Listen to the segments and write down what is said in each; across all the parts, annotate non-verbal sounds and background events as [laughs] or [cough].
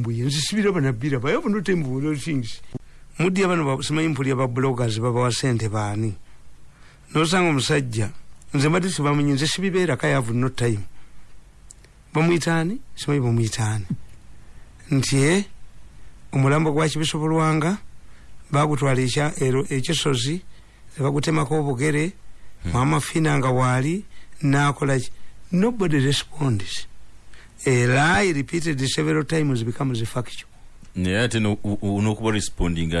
mbuye nzisibira banabira baye have not embulo things mudya bano simanyi mpulya ba bloggers babawa sente baani? Nosanga omusajja nze mbadde sibamunyi nze sibibeerako i have no time. Bamwitaani simanyi bamwitaani nti e omulambo gwa kibisobolwanga bagutwala ekisozi nebagutemako obugere mwama fina nga waali nakolaki nobody responds a lie repeated several times becomes a factual naye ate nokuba responding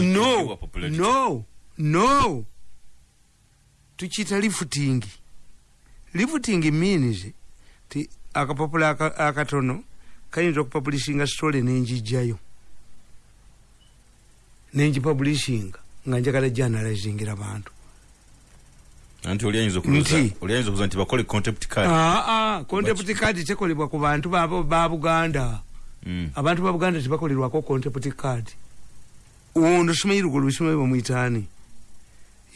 no no no tukiyita lifuting lifuting means ti akapapula akatono kayinza okupublishinga story nenjijjayo nenjipublishinga nga njagala janalizingira bantu anti oliayinza okuza nti? bakole contempt card? Aa contempt card tekolebwa ku bantu ba buganda. Mm. abantu ba buganda tebakolerwako contempt card. Ono simanyi lugo lusimanyi bamwitaani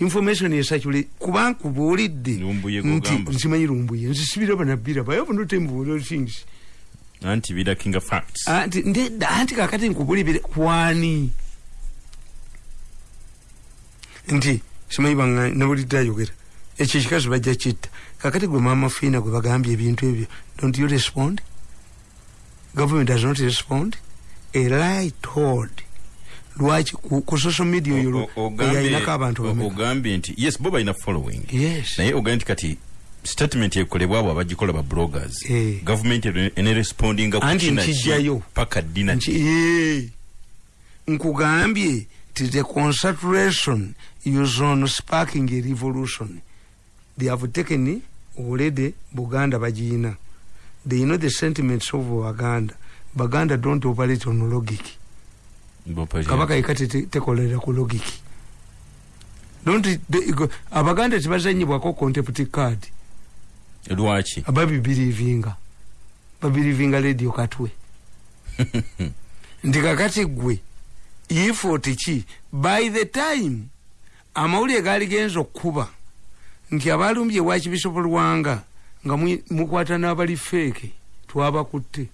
information esakule kubanga kubuulidde. Lumbuye nti nsimanyi lumbuye. Nzisibira banabira baye obunotembuulo things. Anti birakinga facts. Anti ndedda anti kakati nkubulibire kwani? Nti simanyi banga nabulidde ayogera ekyo kikazi bajja kitta. Kakati gwe mama fiina gwe bagambye ebintu ebyo don't you respond? Government does not respond. A lie told. Lwaki ku, social media oyo yalinako abantu ogambye nti yes bo balina following. Yes. Naye ogambye nti kati statement ekolebwa abo abagikola ba bloggers Eh. government enerespondinga Anti nkijjayo. paka dina nti ee nkugambye ti the concentration is on sparking a revolution they have taken already buganda bagiina they know the sentiments of baganda baganda don't operate on logic. Kabaka te- tekolera ku logic. Don't abaganda tebazanyibwako contempt card. Lwaki ababibirivinga babirivinga radio katwe. [laughs] Nti kakati gwe. Ifoti ki by the time amawulire gaali genza okuba nti abalumbye wakibisobolwanga nga mwi- mukwata n'abali feeke twabakutte.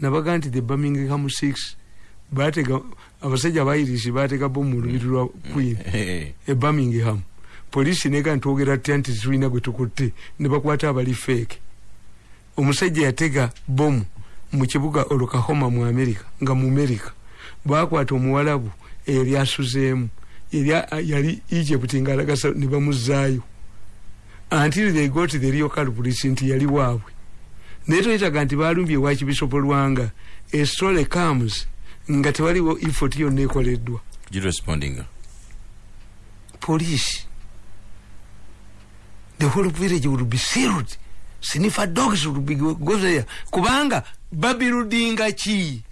Nabaga nti the birmingham six batega abasajja abairisi batega bomu mu lubiri lwa queen [laughs] e birmingham. Polisi nega ntwogera tya nti tulina gwe tukutte ne bakwata abali feeke omusajja yatega bomu mu kibuga olukahoma mu amerika nga mu amerika bakwata omuwalabu eyali asuzeemu yali yali egypt nga alagasa ne bamuzaayo. Until they got the real culprits nti yali waabwe. Naye toyitaga nti balumbye wakibisobolwanga a story comes nga tewaliwo effort yonna ekoleddwa. Police. The whole village would be sealed. Sniffer dogs would be go there. Kubanga babuildinga ki?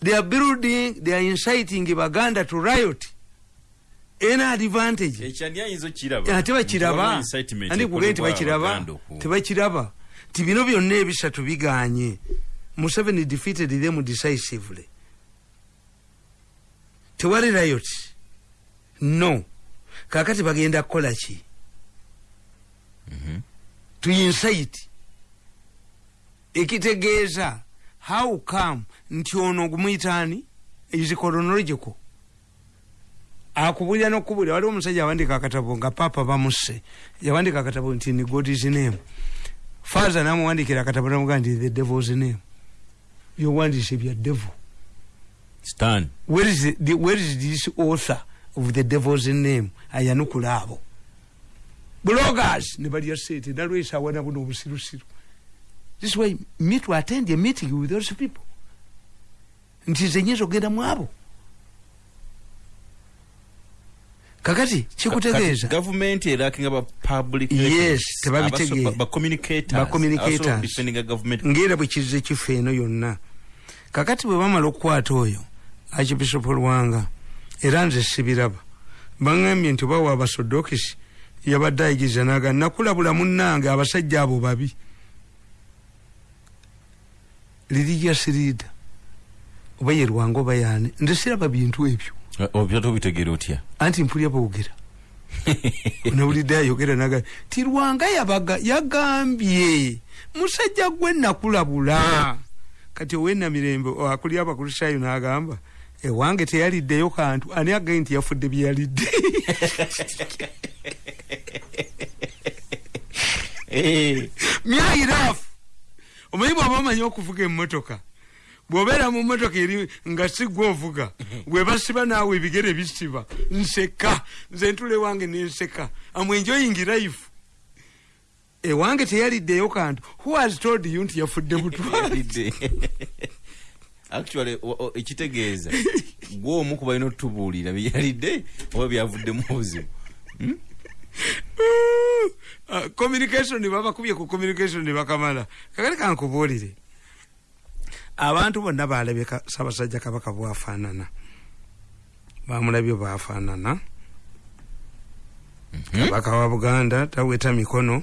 They are building they are inciting baganda to riot any advantage ekyandiyayinza ate bakiraba. Andi kugee tebakiraba. Tebakiraba. Ti bino byonna ebisatu biganye. Museveni defeated them decisively. Tewali riot. No. Kakati bagenda kukola ki? To incite. Ekitegeeza how come nti ono gumuyitaani is chronological akubulira nokubulira waliwo omusajja awandika akatabo nga papa bamusse. Yawandika akatabo nti ni god's name. Father namuwandikira akatabo namuga nti the devil's name. Byowandise bya devil. Stan. Where is, the, the, where is this author of the devil's name? Ayanukula abo. Bloggers ne balya sente nalwesa awana buno obusirusiru. This way me to attend a meeting with those people. Nti nze nyinza okgenda mu abo kakati kikutegeeza gavumenti erakinga ba public Yes, tebabitegeera. Bacommunicators. ngaera bwe kizize kifa eno yonna. Kakati bwe bamala okukwata oyo archbishop lwanga era nze sibiraba. Baŋambye nti bawa abasodokisi yabadde ayigiriza naga nakulabula munnange abasajja abo babi. Leader oba ye lwanga oba yaani? Nze siraba bintu ebyo obyata obitegeera otya? Anti mpulya boogera [laughs] nawulidde ayogera naga ti lwanga yabaga yagambye musajja gwe nakulabula. Kati owenamirembe akuli abakulishayo n'agamba ewange teyaliddeyo kantu. Ani agaye nti yafudde byeyalidde [laughs] Eh, myayiraafu omanyi bwaba omanyi okuvuga emmotoka bw'obeera mu mmotoka eri nga sigwa ovuga bwe basiba naawe ebigere bisiba. Nseka nze ntula ewange nenseka amwenjoyingi life. Ewange teyaliddeyo kantu. Who has told you nti yafudde [laughs] mutwali yalidde. actually ekitegeeza gwe omu ku balina otutubuulira byeyalidde oba byavuddemu obuzibu. Uh, communication babakubye ku communication bakamala. Kakali kankubuulire abantu bonna balabye ssaabasajja kabaka bwafaanana. Bamulabye bwafaanana. Kabaka wa buganda taweta mikono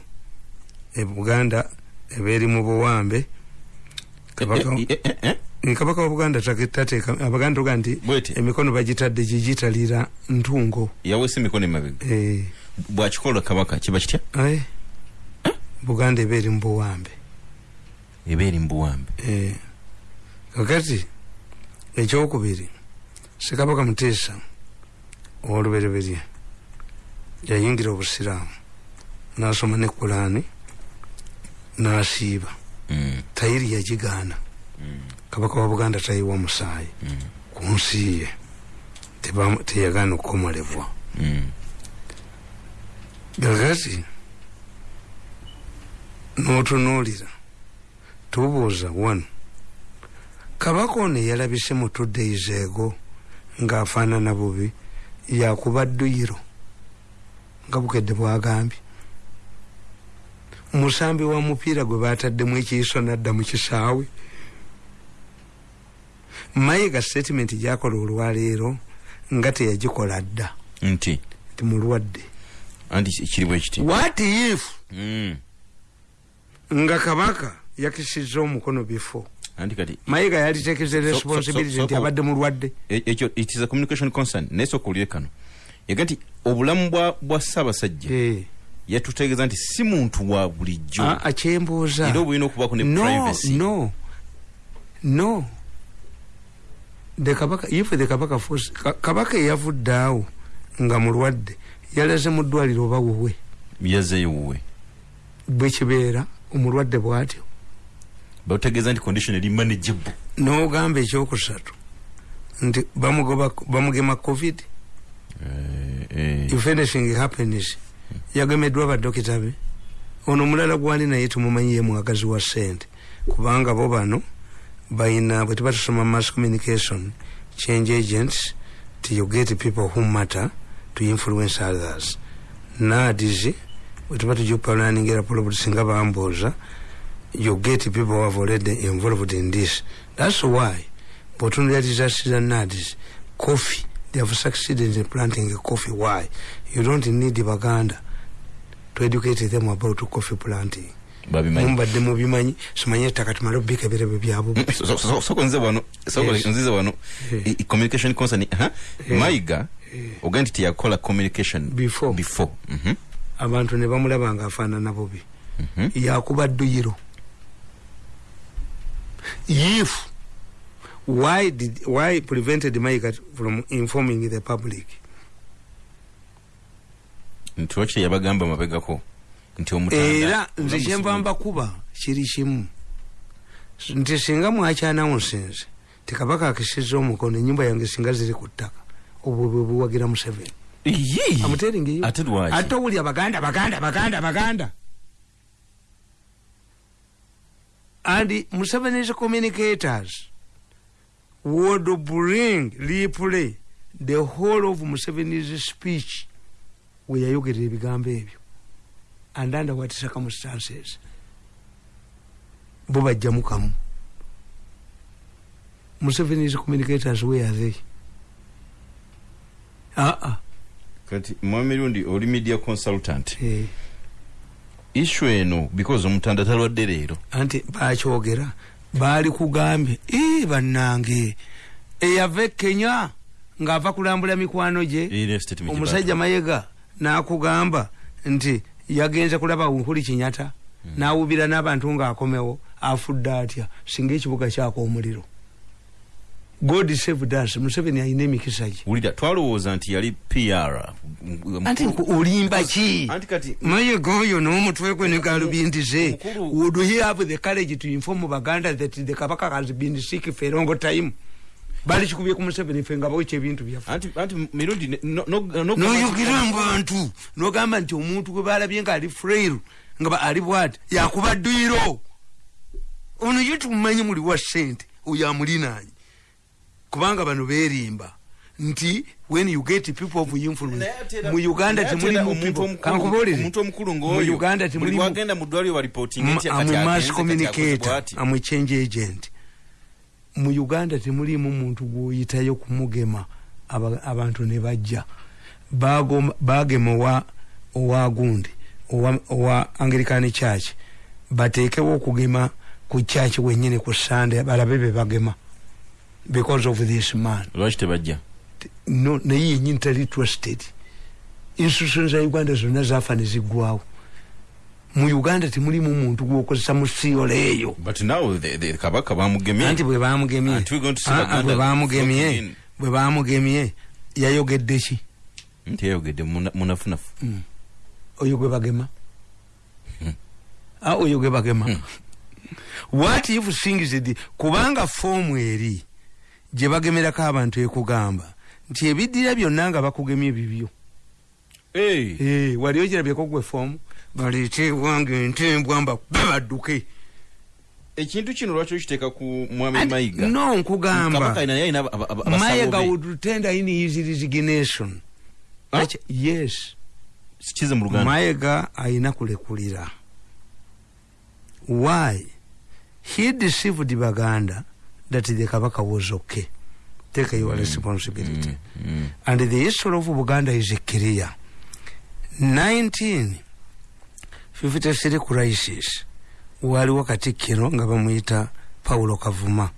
e buganda ebeeri mu buwambe. Kabaka Eh, eh, eh, wa buganda tateeka abaganda tuga nti emikono bagitadde gigitalira ntungo. Yaweesa emikono emabega bwakikola kabaka kiba kitya? Buganda ebeeri mu buwambe. Eba eri mubuwambe Eh, kakati ekyokubiri sekabaka muteesa owolubereberye yayingira obusiraamu nasoma ne kulaani nasiiba. Mm, tayiri yagigaana. Kabaka wa buganda tayiwa musaayi. Ku nsi ye teyagaana okukomolebwa mm. kakati n'otunuulira tubuuza wano kabaka ono yalabise mu two days ego ng'afaanana bubi yakuba dduyiro nga bukedde bwagambye. Musambi wa mupiira gwe bataddemu ekiiso nadda mu kisaawe. Mayiga statement gyakola olwaleero nga teyagikola dda. Nti? Nti mulwadde. What if? Mm. nga kabaka yakisizza omukono bifo mayiga yalitekeze responsibility nti abadde mulwadde e- ekyo it is a communication concern. Naye sooka olire kano yaga nti obulamu bwa- ssaabasajja Eh, yatutegeeza nti si muntu wa bulijjo. A- akyembuuza. Era obulina okubaako ne privacy. no. No. The kabaka if the kabaka force ka- kabaka eyavudde awo nga mulwadde yalaze mu ddwaliro oba wuwe? Yazeeyo wuwe. Bwekibeera omulwadde bw'atyo bategeeza nti condition eri manageable. N'ogamba ekyokusatu. Nti bamugema covid. Eh, eh, if anything happens yagemeddwa badokita be. Ono omulala gwali naye tumumanyi ye mwagazi wa sente kubanga bo bano bayina bwe tuba tusoma mass communication change agents ti you get people who matter to influence others. Nadis bwe tuba tujupalaningira probably singa bambuuza you get people who have already involved in this. That's why bwotunulira disaster nadis coffee. They have succeeded in planting coffee. Why? You don't need baganda to educate them about coffee planting. Mumbadde mubimanyi simanyi ettaka tumale obubika ebirebe byabo Mm, so- so- so- soko nze wano. Nzize Eh. communication concern Eh. mayiga oga nti teyakola communication Before. Mhm, abantu ne bamulaba ngaafaanana bubi. Mhm. yakuba dduyiro if why did why prevented mayiga from informing the public? Nti wakiri yabagamba mabegako nti era nze kyenva mbakuba kiri kimu. Nti singa mwakyanawunsinze tikabaka akisiza omukono enyumba yange singa ziri ku ttaka obwo bwe buwagira museveni. Amuteringeyo ate lwaki? Ate owulya baganda baganda baganda baganda and museveni's communicators. Would bring replay the whole of museveni's speech. We yayogerera ebigambo ebyo. And under what circumstances? Bo bajjamu kamu museveni's communicators where are they? Aa kati mwamirundi oli media consultant. Eh. Issue eno because omutanda talwadde leero. Anti bakyogera baali kugambye "Ee, bannange eyava e kenya ng'ava kulambula mikwano gye. Omusajja mayega n'akugamba nti yagenze kulaba nkuli kinyata n'awubira n'abantu ng'akomewo afudde atya? Singa ekibuga kyaka omuliro god saved us museveni alina emikisa gye. Wulira twalowooza nti yali pr anti olimba ki? Anti kati mayiga oyo n'omutwe gwe ne galubindize Mukulu- would he have the courage to inform baganda that the kabaka has been sick for a long time? Bali kikubye ku museveni fe nga bawekya ebintu byaffe. Anti anti mirundi ne- no- no- no- noyogera mu bantu nogamba nti omuntu gwe balabye nga ali frail nga ali bwati yakuba dduyiro. Ono ye tumumanyi muli wa sente oyo amulinaanye kubanga bano berimba nti when you get people of influence mu uganda era omuntu omukulu- kankubuulire omuntu omukulu mu ng'oyo uganda buli temulimu wagenda mu ddwaliro baripootinga nti kati amu mass communicator amu change agent. Mu uganda temulimu muntu gwoyitayo kumugema aba- abantu ne bajja. Bagema owa owa gundi owa, owa anglican church. Bateekewo okugema ku church wenyini ku sande balabe be bagema because of this man. Lwaki tebajja no naye yenyini tali trusted. Institution za uganda zonna zafa ne ziggwawo mu uganda temulimu muntu gwokozesa mu siyolo eyo but now the, the kabaka bamugemye. Anti bwe bamugemye. Anti we're going to see Ah, ah, bwe bamugemye. yayogedde ki? Nti yayogedde muna- munafunafu. Oyo gwe bagema? Hmm. Ah, oyo gwe bagema. What if things did kubanga foomu eri gye bagemerako abantu ekugamba. Nti ebiddira byonna nga bakugemye bibyo. Wali ogirabyeko gwe foomu? Baleete ewange entembwa mbakube badduke ekintu kino lwaki okiteeka ku mwami mayiga? no nkugamba. Mayiga would tender in his resignation. Yes. Kize mu luganda. Mayiga ayina kulekulira. Why? He deceived baganda that the kabaka was okay. Take your responsibility. Mm, mm. and the history of buganda is clear. 1953 crisis waliwo katikkiro nga bamuyita paulo kavuma.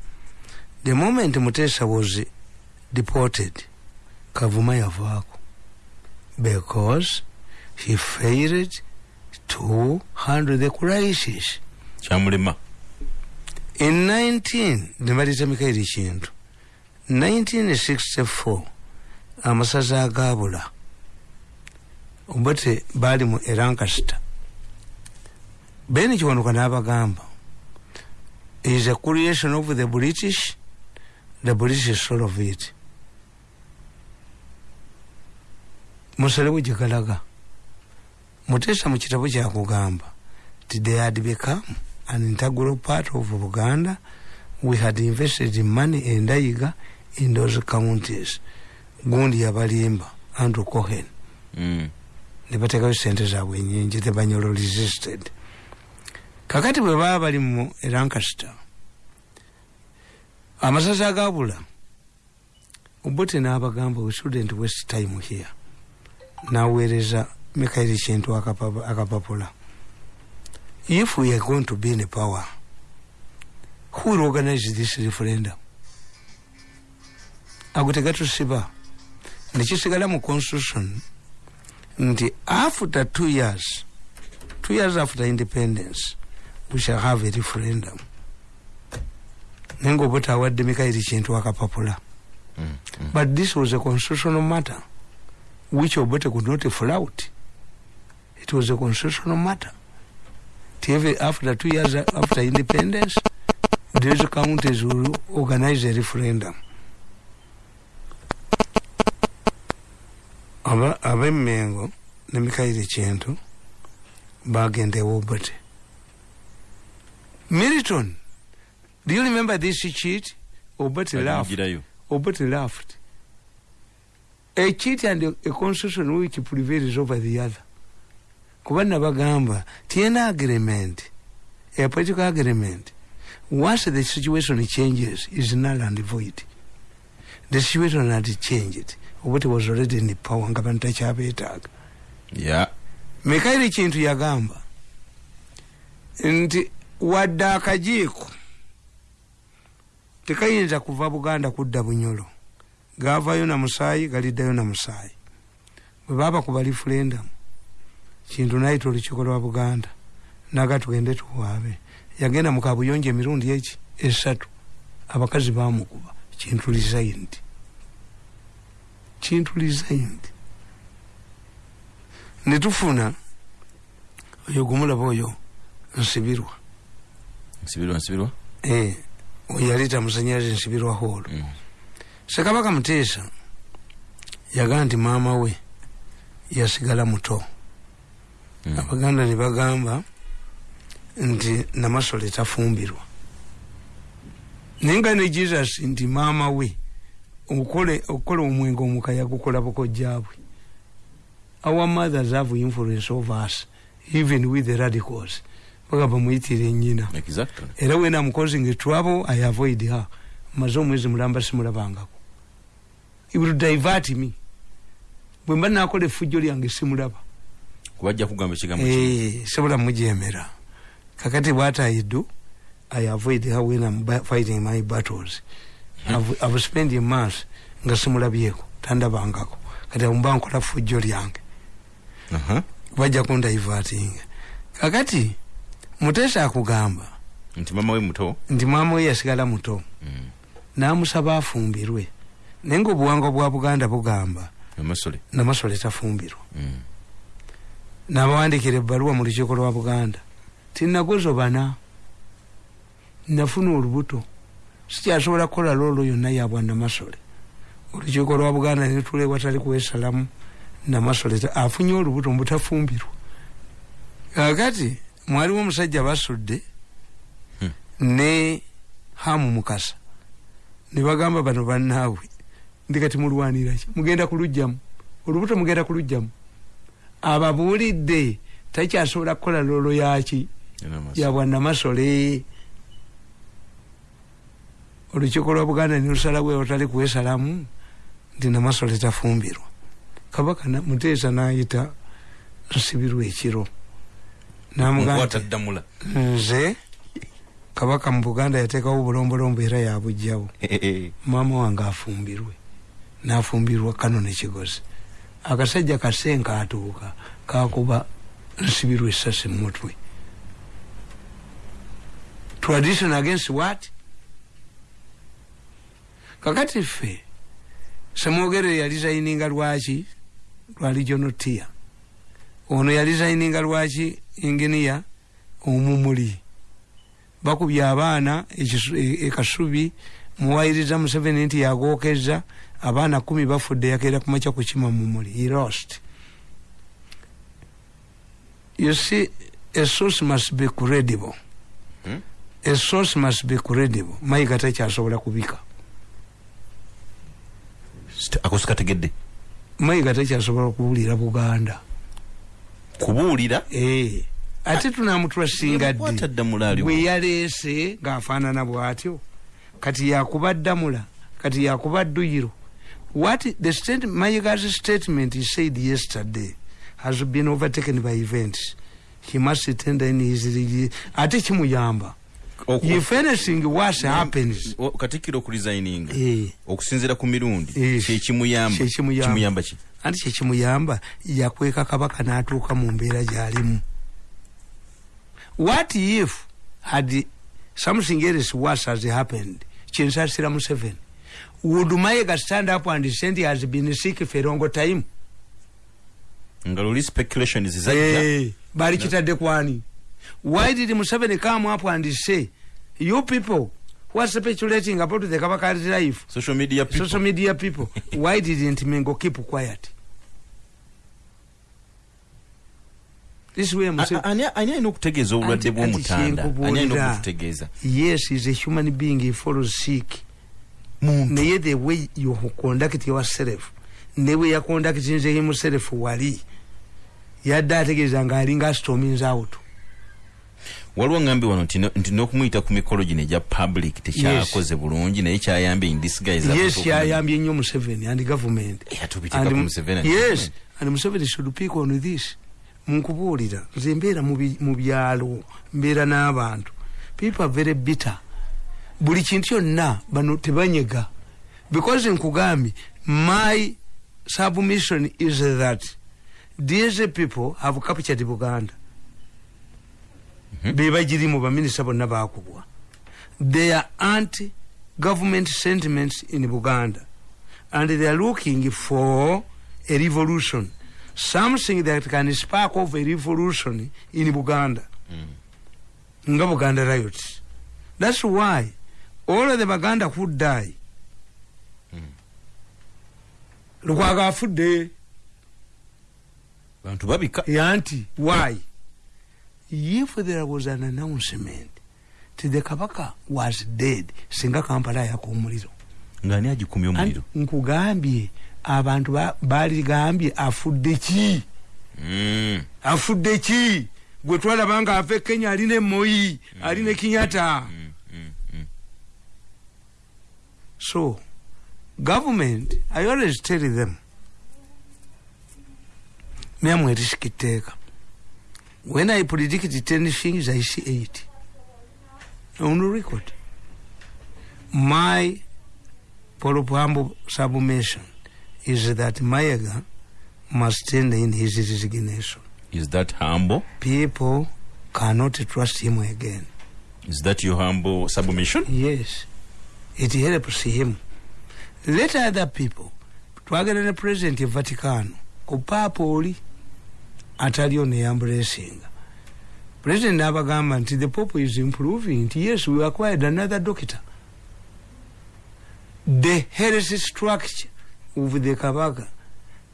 The moment mutesa was deported kavuma yavaako. Because he failed to handle the crisis. Kyamulema in 19 nebalita mikairi kintu 1964 amasaza agabula obate baali mu erankasita beni kiwanuka n'abagamba is a creation of the british the british solve it musalewo gyegalaga mutesa mu kitabo kyakugamba ti they had become an integral part of buganda we had invested in money endayiga in those counties. Gundi yabalimba andrew cohen. Mm. ne bateekayo sente zaabwe enyingi the banyolo resisted. Kakati bwe baba bali mu lancaster amasaza agabula obote n'abagamba we shouldn't waste time here. Naweereza mikairi kintu akapa- akapapula if we are going to be in power who will organize this referendum? Ago tegatusiba nekisigala mu constitution nti after two years two years after independence we shall have a referendum. Naye nga oba tawadde mikairi kintu akapapula Mm, mm. but this was a constitutional matter which obote could not flout. It was a constitutional matter TV after two years after independence these counties will organize a referendum ab'emmengo ne mikairi kintu bagenda ewobote militon do you remember this cheat obote laughed. Obote laughed. A cheat and a, a constitution which prevails over the other. Kuba nabagamba tiena agreement. A political agreement. Once the situation changes is null and void. The situation had changed. Obote was already in power nga bantu takyabeetaaga ya mikairi kintu yagamba nti wadde akajiiko tekayinza kuva buganda kudda bunyolo. Gavayo na musaayi galiddayo na musaayi. Bwe baba kuba referendum kintu nayita olukiiko lwa buganda. Naga tugende tuwaabe yagenda mukabuyonjo emirundi eki? Esatu. Abakazi bamukuba kintu resigned. Kintu resigned. Netufuna oyo gumulaba oyo nsibirwa. Nsibirwa nsibirwa? Eh, oyo yaleeta musanyalaze nsibirwa holo Mm. sekabaka muteesa yagaa nti maama we yasigala muto. Abaganda ne bagamba nti namasole tafumbirwa. Naye nga ne jesus nti maama we okole okukola omwenge omuka yagukola bukojjabwe our mothers have influence of us even with the radicals. Bagamba muyitire nyina exactly. Era when am causing trouble i avoid her. Maze omwezi mulamba simulabangako. It will divert me. Bwe mba nakola effujjo lyange simulaba kubajja kugamba ekigambo Eh, sobola mujemera kakati what i do i avoid her when i'm fighting my battles. I've, I've spent a month nga simulabyeko tandabangako. Kati mba nkola fujjo lyange. Aha. bajja kundaivatinga kakati mutesa akugamba nti mama we muto? Nti mwama we yasigala muto. Mm. namusaba afumbirwe. Naye nga obuwangwa bwa buganda bugamba amasole namasole tafumbirwa. Mm. Nabawandikira ebbaluwa mu lukiiko lwa buganda. Tinagozo bana. Nafuna olubuto. Sikyasobola kukola loolo yonna yabwa namasole. Olukiiko lwa buganda netula ewatali kwesalamu namasole. Afunye olubuto mbutafumbirwa kakati mwaliwo omusajja basudde Hmm. ne hamu mukasa. Ne bagamba bano bannaabwe ndi kati mulwaniraki? Mugenda kulugjamu olubuto mugenda kulugjamu ababuulidde takyasobola kukola loolo yaki Era amasole. yabwannamasole olukiiko lwa buganda nilusalawo otali kwesalamu nti namasole tafumbirwa. Kabaka na- muteesa nayita nsibirwa ekiro. Namugamba nze kabaka mu buganda yateekawo obulombolombo era yabugjawo maama wange afumbirwe. Nafumbirwa kano nekigozi akasajja kasenka atuuka kakuba nsibirwa esasi mumutwe tradition against what? Kakati ffe semwogere yalizayininga lwaki? Lwa regional tier ono yalizayininga lwaki inginiya omumuli? Bakubye abaana ekisu- e- ekasubi muwayiriza museveni nti yagokeza abaana kumi bafudde yakeera kumakya kukima mumuli he lost. You see a source must be credible. Hmm? a source must be credible. Mayiga takyasobola kubika. Akosi kategedde? Mayiga takyasobola kuwulira buganda. Kubuulira? Eh, ate tunamutwasinga Kwata ddi? bwe yaleese ng'afaanana bw'atyo. Kati yakuba ddamula kati yakuba dduyiro what the state, mayiga's statement he said yesterday has been overtaken by events. He must tender in his ate kimuyamba. Oku- if anything worse happens O- katikkiro okulizayininga eh, okusinziira ku mirundi. Eh, kyekimuyamba kyekimuyamba. kimuyamba. Ki? Anti kyekimuyamba yakweka kabaka n'atuuka mu mbeera gy'alimu. What if had something else worse has happened? Kinsasira museveni would mayega stand up and say he has been sick for a long time. Nga luli speculations zajja Eh, bali kitadde kwani why did museveni come up and say you people who are speculating about the kabaka's life social media people. social media people [laughs] why didn't mengo keep quiet? This way A- Muse- a- ani ani alina okutegeeza obulwadde Anti- anti bw'omutanda ani alina kyenkubuulira. okututegeeza yes is a human being he follows sick naye the way you conduct yourself ne bwe yaconductinze himself wali yadde ategeeza nga alinga stormings out. Waliwo ngambi wano nti no- nti n'okumuyita ku mikolo gino egya public tekyakoze bulungi naye kyayambye in disguise yes yayambye nnyo museveni and government. Museveni ati- yes and museveni should pick on this. Nkubuulira nze mbeera mu byalo mbeera n'abantu. People are very bitter buli kintu kyonna bano tebanyega. Because nkugambye my submission is that these people have captured buganda. Bebagirimu baminisita bonna bakubwa. They are anti government sentiments in buganda. And they are looking for a revolution. Something that can spark of a revolution in buganda. Nga buganda riots. That's why all of the baganda who die lukwaga afudde. Bantu babika yanti why? If there was an announcement ti the kabaka was dead. Singa kampala yaka omuliro ngaani agikumya omuliro? Anti nkugambye abantu ba- baligambye afudde ki? Mm. afudde ki? Gwe twalaba nga ava e kenya alina emoyi alina kinyata so government i always tell them myamwe erisikiteeka when i predict ten things i see eight. On the record. My propambo submission is that mayaga must turn in his resignation. Is that humble? People cannot trust him again. Is that your humble submission? Yes it helps him. Let other people twagenda ne president e vaticano ku paapa oli ataliyo neyambulesinga president n'abagamba nti the pope is improving. Nti yes we acquired another doctor. The health structure of the kabaka.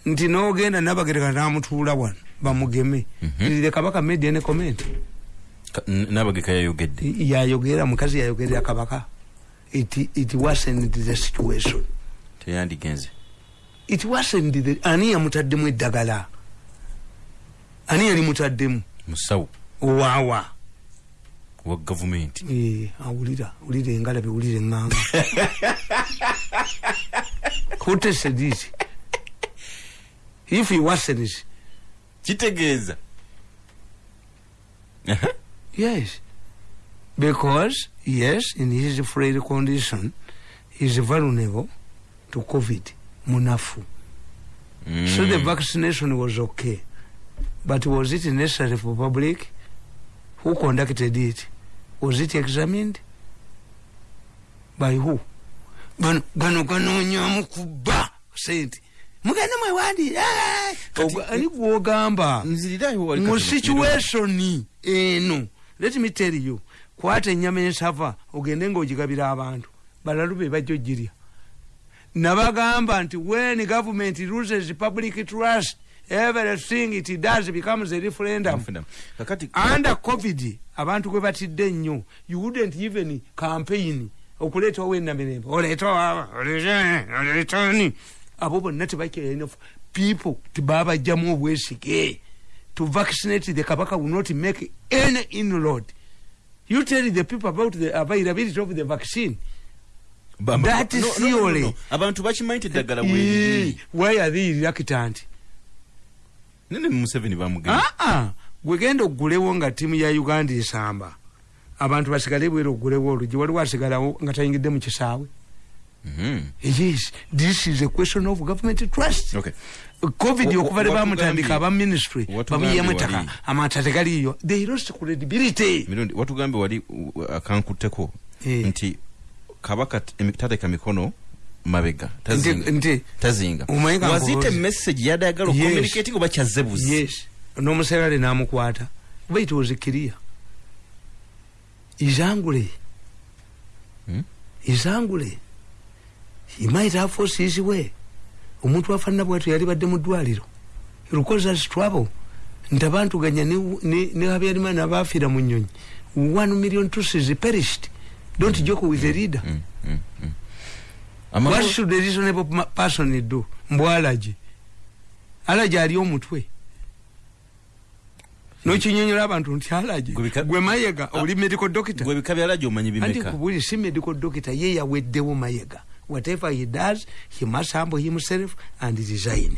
Nti nogenda nabagereka namutuula wano bamugeme. Mhm. the kabaka made any comment? Ka- n- nabageka yayogedde. Yayogera mukazi yayogerera kabaka it, it wasn't the situation. Teyandigenze it wasn't the ani yamutaddemu eddagala? Ani yali mutaddemu? Musawo. Owaawa wa gavumenti. Eh, awulira wulira engalabe wulira eŋŋanga [laughs] who tested it if he wasn't kitegeeza. Yes. Because yes in his frail condition is vulnerable to covid munafu So the Mm. vaccination was okay. But was it necessary for public? Who conducted it? Was it examined? By who? Gano gano ganoonyamu kubba sente mugende mwewandire Kati- ani gwogamba mu situation eno let me tell you kwata ennyama ensava ogende ngaogigabira abantu. Balalu be bajja ogirya nabagamba nti when government loses public trust everything it does becomes a referendum under covid abantu gwe batidde nnyo. You wouldn't even campaign okuleetawo enamirembe. Oleetawo oleetani abo bonna tebakyalina people tebabajjamu obwesige. To vaccinate the kabaka will not make any inroad you tell the people about the availability of the vaccine. Ba- that no, no, no, no, theory. no. abantu bakimanyi ti eddagala bweriri why are they reluctant? Nene museveni bamugenda aa gwegenda ogulewo nga ttiimu ya uganda esamba. Abantu basigale bwera ogulewo olugi waliwo asigalawo nga tayingidde mu kisaawe Mhm. yes this is a question of government trust. Okay. covid okuva wa- bamutandika aba ministry wali- ettaka amata tegaliyo they lost credibility. Mirundi watugambe wali uh, akankutteko Eh. nti kabaka tateeka mikono mabega tazinga. wazite message yadayagala Yes. ocommunicati nga bakyaze buzi yes. N'omuserale namukwata. Kuba it was clear. Izangule. Hmm? izangule he might have forced his way omuntu afaanana bwatyo yali badde mu ddwaliro. Lukozas trouble. Nti abantu ganya ne- habyarimana abafiira mu nyonyi. One million tusis perished. Don't joke with the leader Mm, mm, mm. what Amahoro- should a reasonable person do? Mbw alaje alaje ali omutwe nokinyonyola abantu nti alaje Gwe bika- mayega oli medical doctor. gwe ebika byalajo omanyi anti bimeka kubuli si medical doctor ye yaweddewo mayega whatever he does he must humble himself and resign.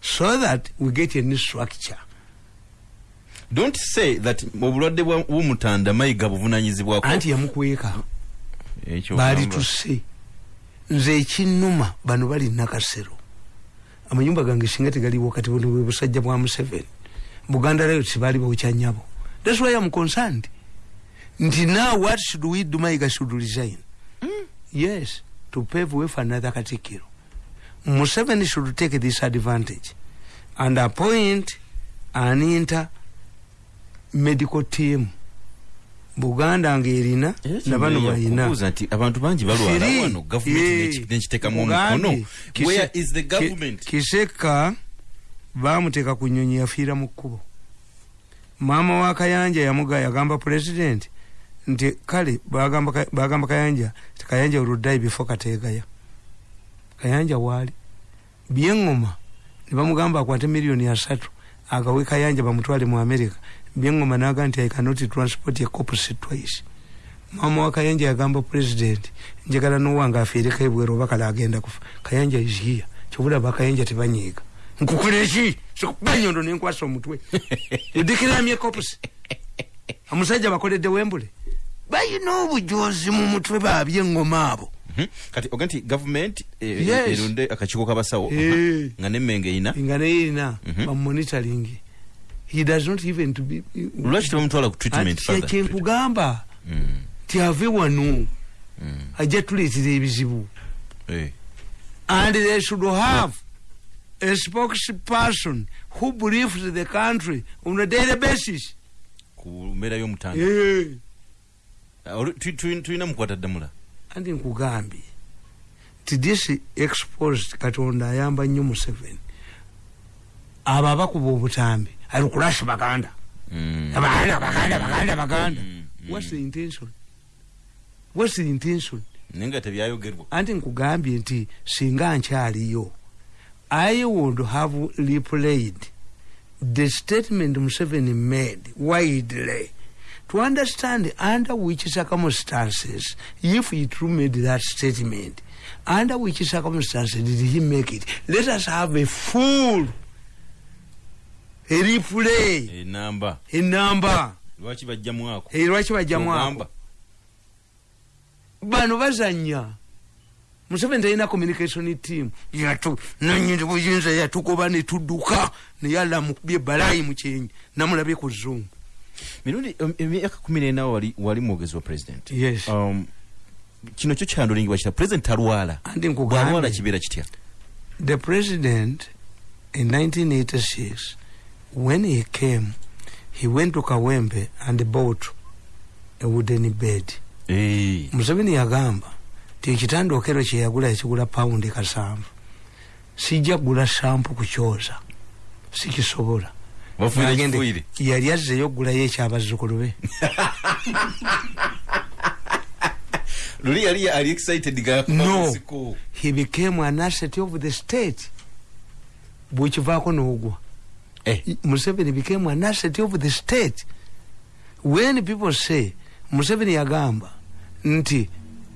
So that we get a new structure. Don't say that obulwadde bwa- bw'omutanda mayiga buvunanyizibwako. Anti yamukweka. Ekyo baali ogamba. tuse nze ekinnuma bano bali nakasero. Amayumba gange singa tegaliwo kati buno bwe busajja bwa museveni buganda rayo tibaali bawukyanyabo that's why i'm concerned. Nti now what should we do? Maiga should resign. Yes to pave way for another katikiro. Museveni should take this advantage. And appoint an inter medical team. Buganda ngaerina nabano balina nti abantu bangi balwala Three. wano gavumenti nekiteekamu Mugambye, omukono where is the government? Kiseka bamuteeka ku nyonyi yafiira mu kkubo. Maama wa kayanja yamuga yagamba president nti kale bagamba Ka- bagamba kayanja kayanja oluddayi bifo kateegaya. Kayanja waali. Byeŋŋoma ne bamugamba akwate miliyoni asatu agawe kayanja bamutwale mu america. Byeŋŋoma naga nti i cannot transport a corpus twice. Maama wa kayanja yagamba president njagala nowange afiireko ebwero oba kale agenda kufa. Kayanja is here. Kyobulaba kayanja tebanyiiga. Nkukola eki sikuba enyondo nenkwasa omutwe. [laughs] Odikiramye corpus omusajja bakoledde wembule bayina obujozi mu mutwe babye eŋŋoma abo Mhm. kati oga nti gavumenti eh, Yes. erunde akakiiko kabasawo Eh. nga nemmenge eyina nga neyerina Mhm. bamonitoring he does not even to be lwaki tebamutwala ku treatment further? kyenkugamba Mm, ti ave wano mm, ajja tuleetera ebizibu eh. and they should have a spokesperson who briefs the country on a daily basis ku mbeera y'omutanda Eh. Ah, olu- tu- tu- tulina mukwata ddamula andi nkugambye ti this exposed katonda ayamba nnyo museveni abo abakuba obutambi ali kulashi baganda. Mm. baganda baganda baganda baganda. Mm, mm. whats the intention? Whats the intention? Naye nga tebyayogerwa. Anti nkugambye nti singa nkyaliyo i would have replayed the statement museveni made widely to understand under which circumstances if he true made that statement under which circumstances did he make it? Let us have a full a replay. Enamba enamba lwaki bajjamu ako? Eh, lwaki bajjamu ako? Ogamba. bano bazanya museveni talina communication team. Yatu nanyini buyinza yatugoba netudduka naye alamukubye balayi mukyenyi namulabye ku zoom mirundi em- emyaka kumi nenawo wali, wali mwogezi wa president. Yes. Um, kino kyo kyandolingibwa kita president alwala bwalwala kibeera kitya? The president in 1986 when he came he went to kawembe and bought a wooden bed. Eh, museveni yagamba ti ekitandookero kyeyagula yakigula pawundi kasanvu. Sijja kugula sampu kukyoza sikisobola yali azzeyo okugulayo ekyabazzukulu be. [laughs] Luli yali ali excited no. He became an asset of the state. Bwekivaako n'ogwa. Eh. museveni became an asset of the state. When people say museveni yagamba nti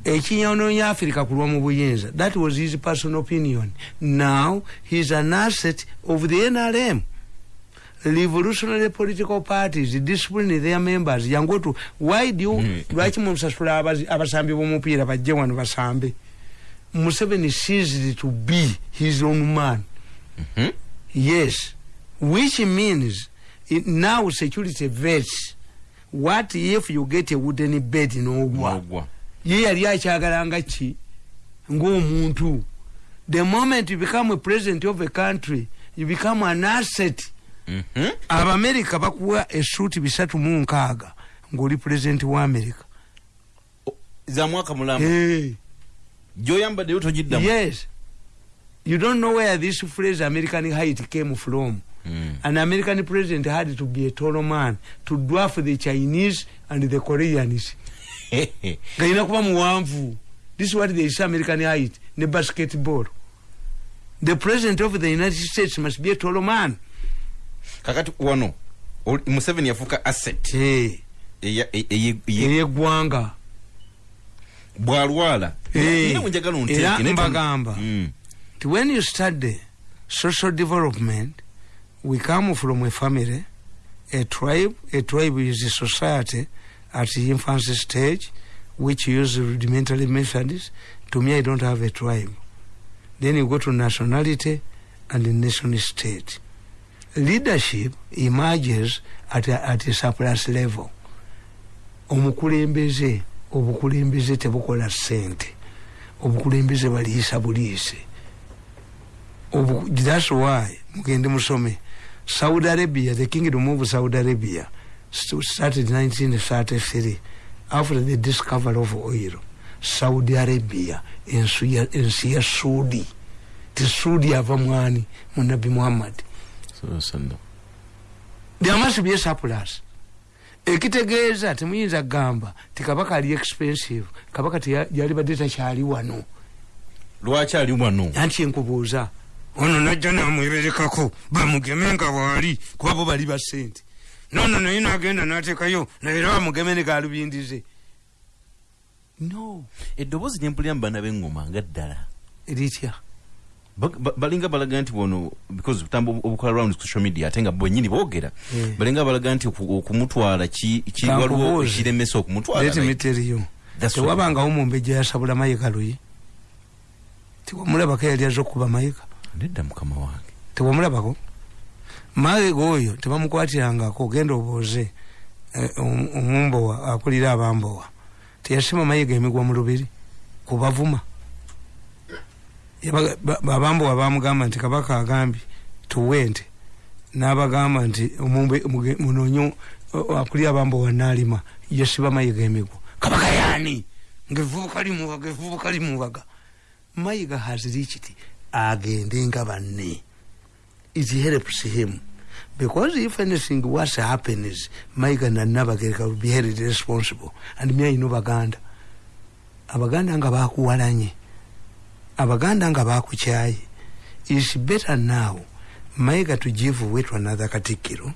ekinyononya africa kulwa mu buyinza that was his personal opinion. Now heis an asset of the nrm revolutionary political parties discipline their members. Yangu tu why do you Mm. lwaki musasula abazi- abasambi b'omupiira bajje wano basambe? Museveni ceased to be his own man. Mhm. yes. Which means it, now security vets what if you get a wooden bed n'ogwa ye yali akyagalanga ki? Ng'omuntu. The moment you become a president of a country you become an asset. Abamerika bakuwa esuuti bisatu mu nkaaga ng'oli president wa america. Za mwaka mulamba hey. gyoyambaddeyo togiddamu? Yes. You don't know where this phrase american height came from. Mm. an american president had to be a tall man to dwarf the chinese and the koreans. [laughs] Nga yina kuba muwanvu. This is what they say american height. Ne basketball. The president of the united states must be a tall man kakati wano museveni yafuuka asset e- eye- eyeggwanga bwalwala bwenjagala Era mbagamba. Mm. But when you study social development, we come from a family, a tribe. A tribe is a society at the infancy stage, which use rudimentary methods. To me, I don't have a tribe. Then you go to nationality and the nation state. Leadership emerges at a, at a surplus level. Omukulembeze obukulembeze tebukola sente obukulembeze baliisa buliise. Thats why mugende musome saudi arabia the kingdom of saudi arabia st- started 1933 after the discovery of oil. Saudi arabia ensi ya- ensi ya suudi ava mwani munabi muhammad there must be a surplus ekitegeeza temuyinza kugamba ti kabaka ali expensive kabaka teya- yalibadde takyali wano. Lwaki ali wano? Anti enkubuuza ono najja namweberekako bamugeme nga bwali kuba bo bali ba sente nono naye nagenda nateekayo naera bamugeme ne galubindize no. Eddoboozi lyempulira mu baana b'engoma nga ddala. Ba- balinga balaga nti bono because butambo obukola round social media ate nga bwenyini boogera Yeah. balinga balaga nti oku- okumutwala ki- waliwo Kankubuuze. ekiremesa okumutwala let me naye. tell you That's tewabangawo mumbejja yasabula mayiga luyi. Tiwamulabako yali aza okuba mayiga. Nedda mukama wange. Tewamulabako mayiga oyo tebamukwatirangako genda obooze eh, om- omumbowa akulira abambowa. Teyasima mayiga emigwa mu lubiri kubavuma abambowa bamugamba nti kabaka agambye tuwe nte n'abagamba nti munonyo akulira abambowa naalima yasiba mayiga emigwa. Kabaka yaani? Ngaevubuka limubaga evubuka limubaga. Mayiga has reached agende nga banne. It helps him. Because if anything was happens mayiga nanabagereka will be held responsible. And me ayina baganda. Abaganda nga bakuwalanye abaganda nga bakukyaye is better now mayiga to give way to another katikkiro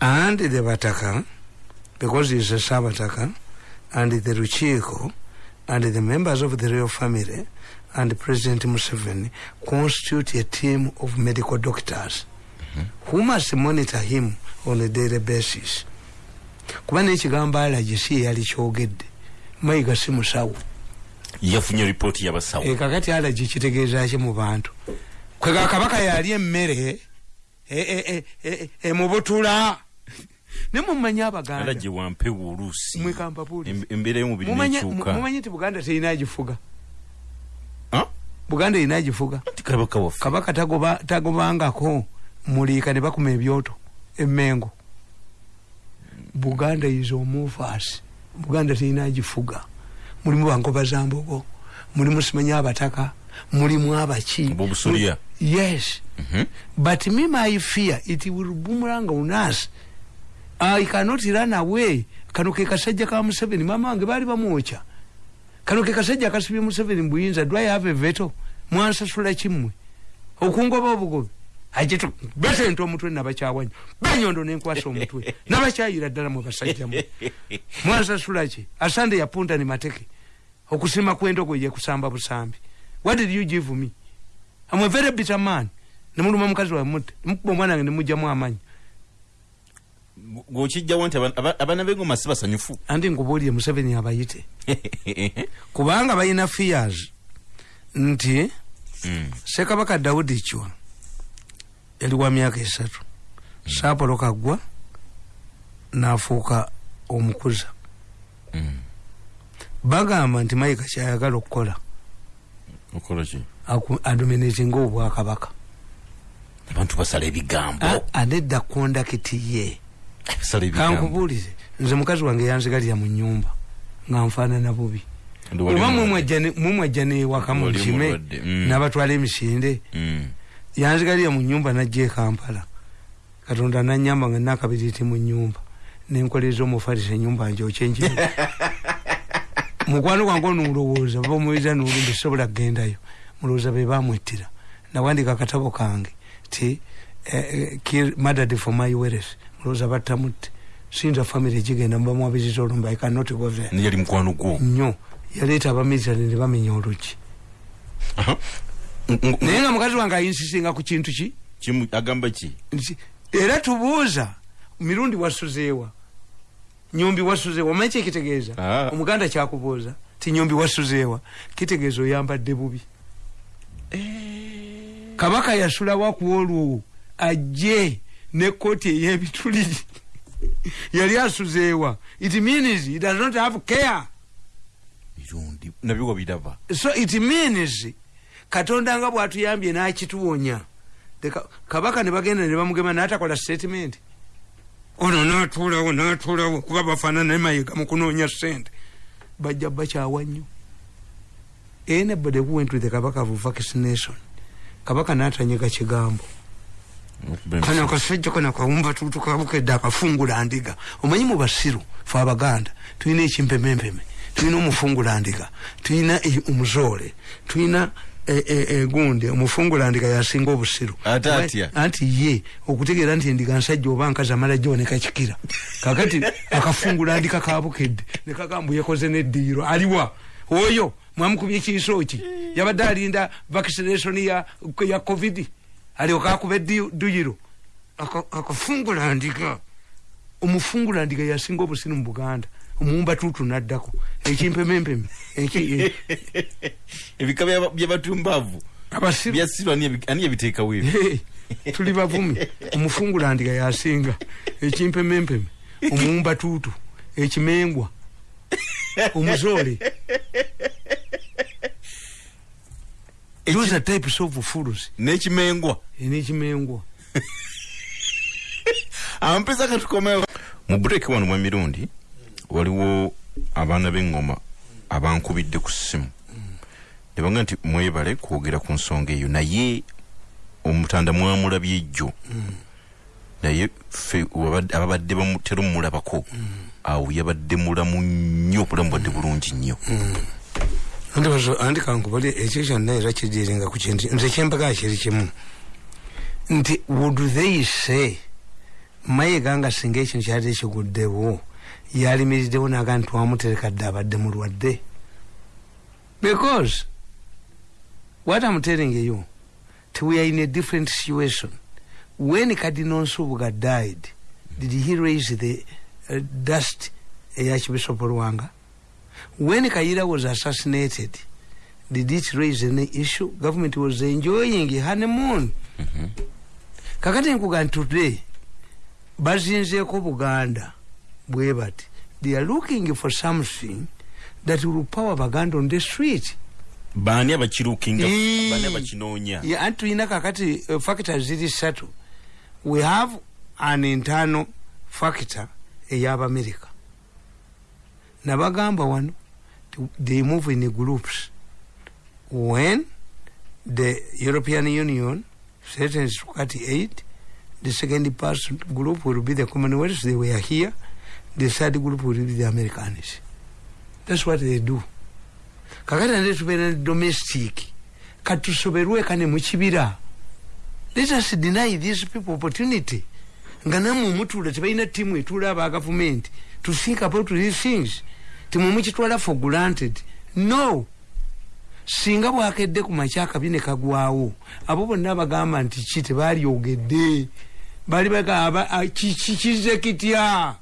and the bataka because he's a sabataka and the ruchiiko and the members of the royal family and president museveni constitute a team of medical doctors. Who must monitor him on a daily basis? Kuba nekigambo alagi si yali kyogedde. Mayiga si musawo yafunye ripooti yabasawo e kakati alagi kitegeeza ki mu bantu? Kwega kabaka yali emmere e- e- e- e- emubutula ne mumanyi abaganda. Alagye wampewo oluusi embeera y'omubiri nekyuka. mumanyi nti buganda terina agifuga buganda erina agifuga kabaka tagobangako muliika ne bakuma ebyoto emmengo. Buganda is omuvas buganda terina agifuga mulimu bangoba za mbogo mulimu simanyi abataka. Mulimu abaki Abobusolya. yes. Mhm. but me my fear it will boomerang on us. I cannot run away. Kano ke kasajja ka museveni. Mama wange baali bamwokya kano ke kasajja akasibye museveni mbuyinza do i have a veto? Mwansasula kimmwe. Okungoba obugobe ajeto besente omutwe nabakyawanya banyondo nenkwasa omutwe [laughs] nabakyayira ddala mwe basajjamu mwansasula ki? Asande yapunda ni mateke. Okusima kwendogo ye kusamba busambi. What did you give me? I'm a very bitter man. Nemuluma mukazi wa mutte mukuba omwana wange nemugjamu amanyi gwokijjawo nti aba- aba- abaana b'engoma si basanyufu. Andi ngubuulire museveni abayite. [laughs] Kubanga balina fears. Nti Mm. sekabaka dawudi chwa yali wa myaka esatu. Saapolo kaggwa n'afuuka omukuza. Mm. bagamba nti mayiga kyayagala okukola. Okola ki? Adominatinga obwakabaka. Abantu basala ebigambo. Anedda kondakiti ye. Kankubuulire nze mukazi wange yanzigalira mu nyumba nga nfaanana bubi. Oba mulwadde. mumwajja newaka mukime mm. n'abatwala emisinde. Mm. Yanzigalira mu nyumba najja ekampala katonda nanyamba nga nakabiriti mu nyumba. Nenkoleza omufalisa enyumba njokyenji [laughs] mukwano gwange onulowooza oba omuwiza nulumbi sobola kugendayo mulowooza be bamwettira. Nawandika akatabo kange ti eh, eh, madad for my weres mulowooza battamutte sinza famire gigenda mubamwabiriza olumba i cannot go there. Ni yali mukwano gwo. Nnyo yaleeta abamiritary ne bamenya ng- naye nga mukazi wange ayinsisinga ku kintu ki? Agamba ki? Era tubuuza mirundi wasuzeewa. Nyumbi wasuzeewa omanyi kyekitegeeza Ah. omuganda kyakubuuza ti nyumbi wasuzeewa kitegeeza oyambadde bubi. Kabaka yasulawa ku olwo ajje ne kooti ey'ebituliri yali asuzeewa. It means he does not have care. Mirundi nabyo wabiraba so it means katonda nga bwatuyambye n'akituwonya kabaka ne bagenda ne bamugema n'atakola statement. Ono n'atuulawo n'atuulawo kuba bafaanana ne mayiga mu kunoonya sente bajja bakyawa nnyo. Anybody who went with the kabaka of vaccination kabaka n'atanyega kigambo. Kano akasajja kano akawumba tutu kabukedde akafungula ndiga. Omanyi mu basiru fe abaganda tulina ekimpemempeme tulina omufungula ndiga tulina omuzoole tulina egundi omufungula ndiga yasinga obusiru. Anti ye okutegeera nti endiga nsajja oba nkazi amala gyooneka kikira. Kakati akafungula ndika kabukedde nekagamba yakoze neddiiro. Aliwa oyo mwamukubye ekiiso ki yabadde alinda vaccination ya, ya covid. Alioka akuba edduyiro Aka- akafungula ndiga omufungula ndiga yasinga obusiru mu buganda omuwumba tutu naddako ekimpemempeme eki- [laughs] ebika byaba- by'abatumbavu byasirwa ani yabiteekawo ebyo tuli bavumi. Omufungula ndiga yasinga. Ekimpemempeme omuwumba tutu. Ekimengwa. Omuzoole. Those are types of fools. N'ekimengwa. N'ekimengwa. Ampesa katukomewo. Mu bureki wano mwemirundi waliwo abaana b'engoma abankubidde ku ssimu. Ne baga nti mwebale kwogera ku nsonga eyo naye omutanda mwamulabye ejjo. Naye wabadde- ababadde bamutera omulabako awo yabadde mulamu nnyo obulamu bwadde bulungi nnyo. Ndowooza andi kankubali ekyo kyonna era kidiringa ku kintu nze kyembaga kiri kimu. Nti would they say mayiga nga singa ekintu kyali kiguddewo yalimiriddewo naga nti wamuterekadde abadde mulwadde. Because what i'm telling you t we are in a different situation. When cardinal nsubuga died did he raise the uh, dust eyakibishopu lwanga when Kaira was assassinated, did it raise any issue? Government was enjoying a honeymoon. kakati nkuga nti today bazinzeeko buganda bwe bati they are looking for something that will power baganda on the street. Baani abakirukinga Ee. baani abakinoonya Yeah, anti tulina kakati uh, factors ziri ssatu we have an internal factor ey'abamerika nabagamba wano they move in groups. When the european union threatens to cut aid the second person group will be the commonwealth they were here third group will be the americans that's what they do kakati nate tubeera ne domestic katusoberwe kane mukibira let us deny these people opportunity nga namwe omutula tebalina tiimu etula aba gavumenti to think about these things timwe mukitwala for granted no singa bwakedde ku makya akabi ne kagwawo abo bonna bagamba nti ki tebalyogedde bali bagamba kiki kize kitya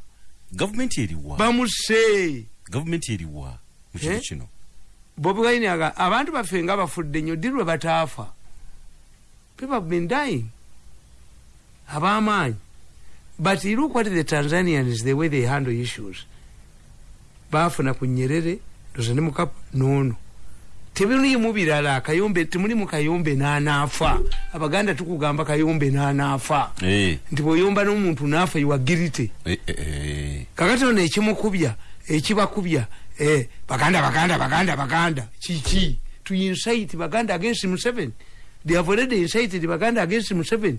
gavumenti eriwa bamuse gavumenti eriwa mu kintu Eh? kino. Bobi wine aga abantu baffe nga bafudde nnyo ddi lwe bataafa? People have been dying. Ab'amaanyi. But look what the tanzanians the way they handle issues. Baafuna ku nyerere ndoza ne mukapa noono tebimulimu birala kayombe temulimu kayombe n'anaafa. Abaganda tukugamba kayombe n'anaafa. Eh, nti bw'oyomba n'omuntu n'afa iwagirite eh, eh, kakati ono ekimukubya ekibakubya baganda baganda baganda baganda. Kiki to incite baganda against museveni. They have already incited baganda against museveni.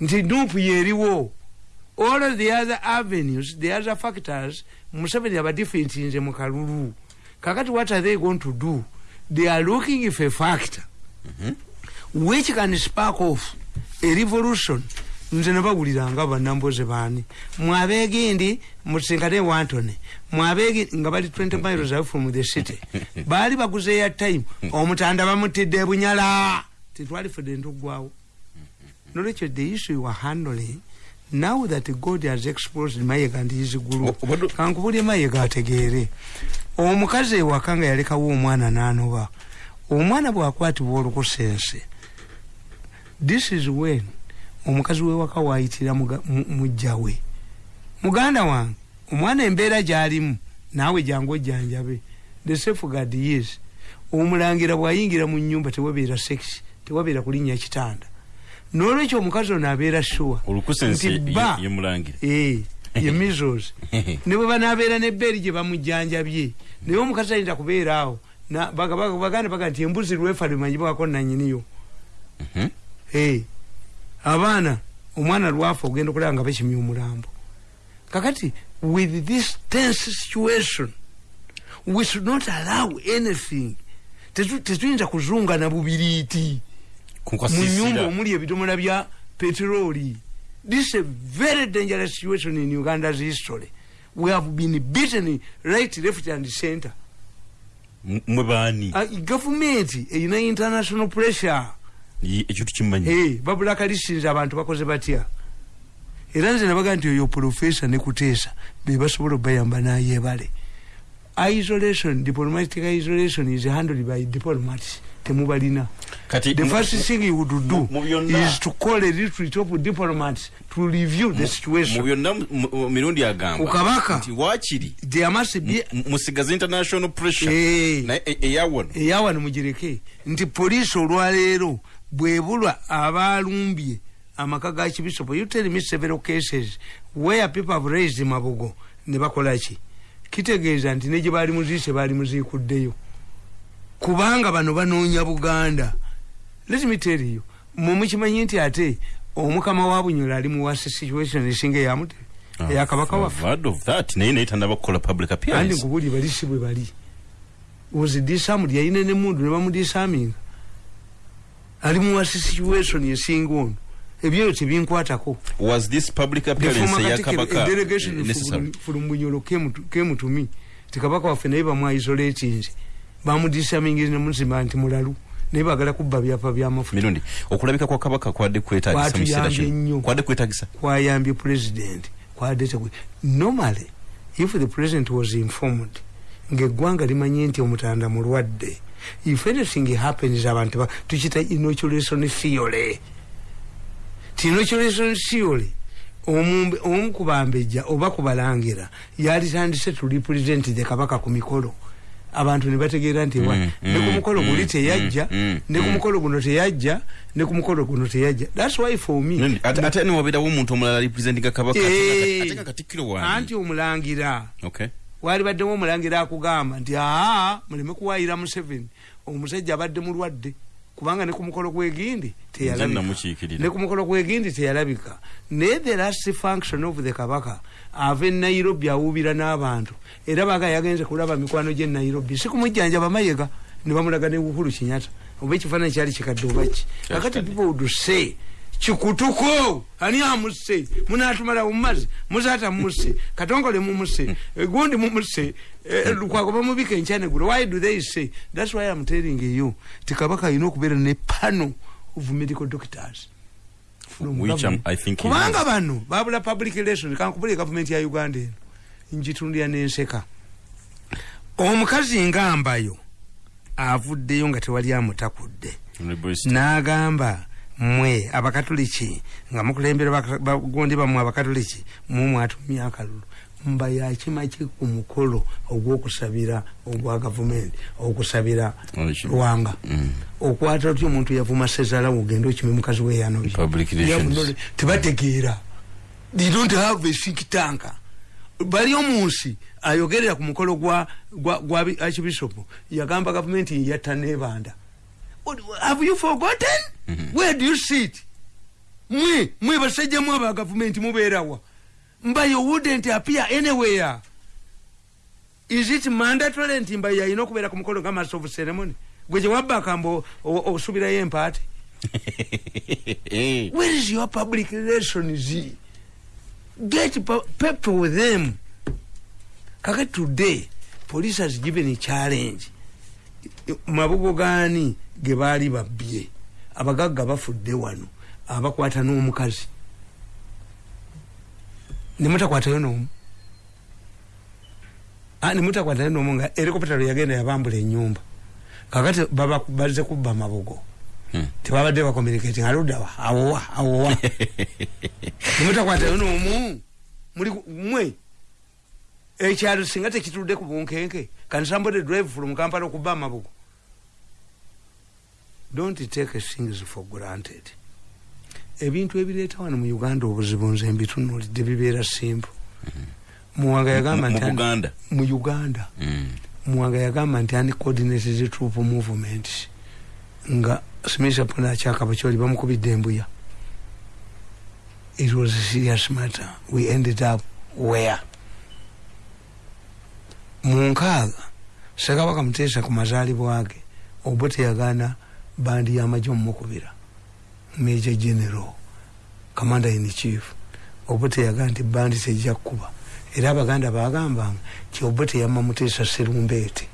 Nti nupu yeriwo. All the other avenues the other factors museveni abadifentinze mu kalulu kakati what are they going to do? They are looking for a factor. Which can spark off a revolution? Nze nabawuliranga banamboze baani. Mwabeegindi musinkane wantone. Mwabeegi nga bali 20 miles away from the city. [laughs] Baali baguze ya time omutanda bamutidde bunyala tetwali fedde ntugwawo. Nolwekyo the issue you are handling now that god has exposed mayega ndi his obadde- kankubulye mayega ategeere omukazi ewaka nga yalekawo omwana n'anoba omwana bwakwatibwa olukusense this is when omukazi wewaka wayitira muga- mu- mujja we. Muganda wange omwana embeera gyalimu naawe jangu ojjanjabe. The safeguard yes omulangira bwayingira mu nyumba tewabeera sex tewabeera kulinnya kitanda. Nolwekyo omukazi ono abeera sure. Nti ba [laughs] ye measles [laughs] ne bwe banaabeera nebbeeri gye bamujjanjabye naye omukazi ayinza kubeera awo. Na- baga- baga- baganda baga nti embuzi lwefa limanyibwako nanyiniyo Mhm. Eh, abaana omwana lwafa ogenda okulaba nga bakimya omulambo. Kakati with this tense situation we should not allow anything. Tetu- tetuyinza kuzungana bubiriiti. Mu nyumba omuli ebidomola bya peteroli this is a very dangerous situation in uganda's history. We have been beaten right left and center. Mwe baani uh, gavumenti erina international pressure. Ekyo tukimanyi hey, babula kalisinza abantu bakoze batya? Era nze nabaga nti oyo profesa nekuteesa bebasobola obayamba nayebale isolation diplomatic isolation is handled by diplomats temubalina kati the first thing you would do is to call a retreat of diplomats to review the situation. byonna mu- mu- mirundi agamba Ku kabaka. nti wakiri there must be mu- musigaza international pressure. Eh. naye e- eyawano eyawano mugireke nti poliisi olwaleero bwebulwa abalumbye amaka ga kibisopo you tell me several cases where people have raised mabugo ne bakolaki kitegeeza nti ne gye baali muziise baali muziikuddeyo kubanga bano banoonya buganda. Let me tell you mwe mukimanyi nti ate omukama wa bunyola ali muwasi situation esinga eyamute eyakabaka waffe. I've heard of that naye naye tanaba kukola public appearance. Nkubuli bali si bwe bali. Ozidisamuli yayina nemundu nebamudisaminga ali muwasi situation esinga ono. Ebyeyo tebinkwatako. Was this public appearance eyakabaka delegation eh, necessary? from bunyolo kemutumi tikabaka waffe naye bamwaisolatinze bamudisamingize nemuzimba nti mulalu naye bagala kubba byapa byamafuta. Mirundi okulabika kwa kabaka kwadde kwetagisa mu kiseera Kwatuyambye kino kwadde kwetagisa kwayambye president kwadetekwe normally if the president was informed ngaeggwanga limanye nti omutanda mulwadde if anything happens abantu ba- tukita inoculation theory. Ti inoculation theory omu kubambejja oba kubalangira yalitandise to represent the kabaka ku mikolo abantu ne bategeera nti wa Mm, ne ku mm, mukolo guli mm, teyajja ne ku mukolo guno teyajja ne ku mukolo guno teyajja. Thats why for me ate niwabeerawo omuntu omulala representinga kabaka ate nga- Eh. katikkiro anti wange omulangira. Okay. Wali baddemu omulangira akugamba nti aa muleme kuwayira museveni. Omusajja abadde mulwadde kubanga ne ku mukolo gwegindi nze teyalabika. Namukiikirira. Ne ku mukolo gwegindi teyalabika. Naye the last function of the kabaka. Ava e nairobi awuubira n'abantu. Era baga yagenze kulaba mikwano gye nairobi. Si kumujjanjaba mayega ne bamulaga ne uhuru kinyata oba ekifaananyi kyali kikadde obaki kakati people would say kikutuko ani amusse munatumala mumazzi muzata mumusse katongole mumusse gundi mumusse eh, lukwago bamubika enkyanegulo why do they say? Thats why i'm telling you. Ti kabaka alina okubeera ne pano of medical doctors. Um, kubanga bano babula public relation kankubula gavumenti ya uganda eno. Njitundira nenseka omukazi ngambayo avuddeyo nga tewali amutakudde n'agamba mmwe abakatoliki nga mukulembera bagondi bammwe abakatoliki mumwatumya akalulu mba yakimaki ku mukolo ogwokusabira ogwa gavumenti okusabira lwanga Mm. okwata otyo omuntu yavuma sezalawo ogende okime mukazi Public relations. tebategeera. They don't have a think tank. Bali omunsi ayogerera ku mukolo gwa gwa- gwa bi- archbishop yagamba gavumenti yatta nebanda have you forgotten? Where do you sit mwe mwe basajja mwe aba gavumenti mubeerawa mbayo wouldn't appear anywhere. Is it mandatory nti mbayo alina okubeera ku mukolo nga master of ceremony? Gwe gye wabbaka mba osubirayo empaate [laughs] Eh. where is your public relations? Get people with them. Kaka today police has given a challenge mabugo gani ge baali babbye? Abagagga bafudde wano abakwata n'omukazi. Nemutakwatayo n'omu. Nemutakwatayo n'omu nga helikopita lwe yagenda yabambula enyumba kakati bazze kubba mabugo. Tebabadde bakomunikating aluddawa awowa awowa. [laughs] Nemutakwatayo nomu. Mwe. Ekyalo singa tekitudde ku bunkenke. Can somebody drive from kampala okuba amabugo don't take things for granted. Ebintu ebireeta wano mu uganda obuzibu nze mbitunulidde bibeera simple. Muwanga yagamba Mu- nti ani- uganda. Mm. muwanga yagamba nti uncoordinated troop movement nga smith pona akyakaba kyoli bamukubidde embuya it was a serious matter. We ended up where? Mu nkaaga sekabaka muteesa ku mazaalibwa ge obwe teyagaana bandi y'amagye omumukubira major general commander in chief obwe teyagaa nti bandi tejja kukuba. Era abaganda bagambanga ti obwe teyamma muteesa serumbeete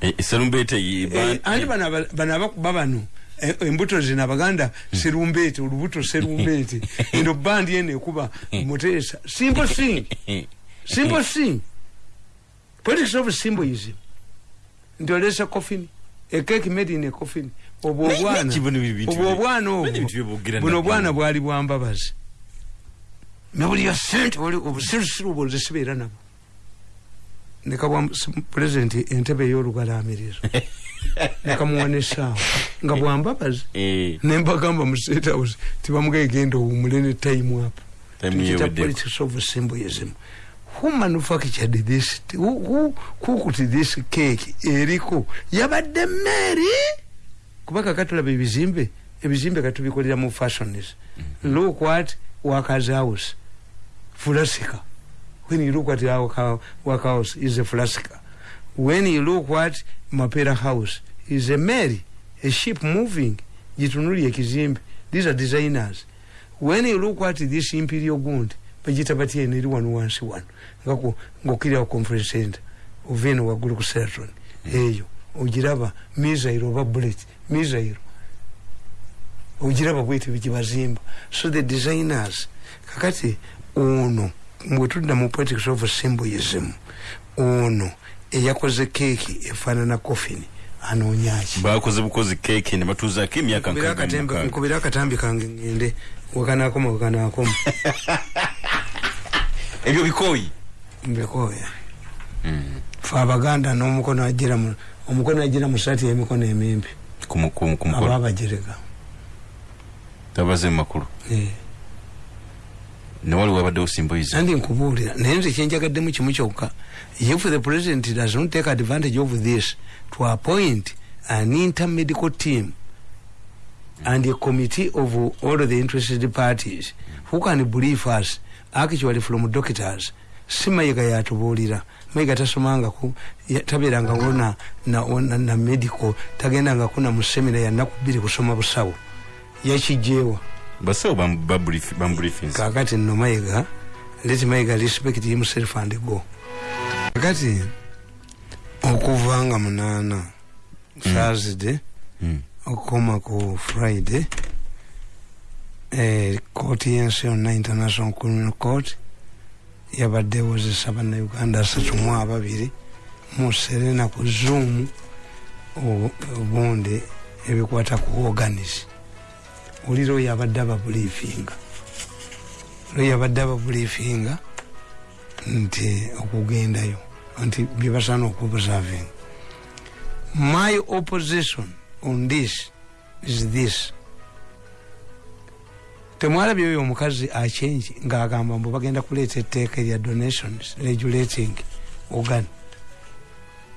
E- eserumbeete ye- Eh, anti bano aba- bano abakuba bano eh, embuto zino abaganda serumbeete olubuto serumbeete [laughs] eno bandi eno ekuba muteesa. Simple thing. Simple thing. Politics of symbolism nti olesa coffin. A cake made in a coffin obwo. Obwana buno obwana bwali bwambabazi nabuli ya sente obusirusiru obwo nze sibeera nabo. Nekabwa pulezidenti entebe ey'olugalaamirizo [laughs] nekamuwa nesaawa nga bwambabazi Eh, nembagamba mu state house tibamugaye genda owumule ne time up. Yeweddeko. politics of symbolism who manufactured this who, who cooked this cake eriko? Yabadde meeri kuba kakatulaba ebizimbe ebizimbe katubikolera mu fashions look what workers house. Flasika when you look at our work house is a flasika when you look what mapera house is a mary a ship moving gitunuli ekizimbe these are designers. When you look at this imperial gund bagita batya eno eri wano wansi wano. Ku conference center ova eno waggulu ku seraton eyo ogiraba misairo oba bullet misairo ogiraba bwete bigibazimba so the designers kakati ono bwetudda mu politics of symbolism ono eyakoze keeki efaanana coffin anoonyaki bakoze bukozi keeke ne batuuzaako emyaka Nkubira akatambi kange ngende. Wekanakoma wekanakoma [laughs] ebyo bikooyi? Mbikoya fe abaganda n'omukono agira mu omukono agira mu saati y'emikono emimpi ku mu- ku- ku aba mukolo abajereka tabaze mu makulu. Eh. ne waliwo abaddewo simboyiza nandi nkubuulira naye nze kyenjagaddemu kimu kyokka. If the president does not take advantage of this. To appoint an intermedical team and a committee of all the interested parties who can brief us actually from doctors. Si mayiga yatubuulira mayiga tasomangako ya- tabeerangawo na, na, na, na medical tagendangako na musemina ya nnaku bbiri kusoma busawo. Yakijjeewa basawo bambriefings. Kakati nno mayiga let mayiga respect himself and go. Kakati okuva nga munaana thursday okukoma ku friday eh, kooti yensi yonna international criminal court yabadde ewozesa bannauganda asatu mu ababiri mu serena ku zoom obu- obundi ebikwata ku organis oli looyo abadde ababuliifinga looyo abadde ababuliifinga nti okugendayo nti byebasaana okubusavinga my opposition on this is this temwalabye oyo omukazi achenji ngaagamba mbu bagenda kuleeta etteeka erya donations regulating organ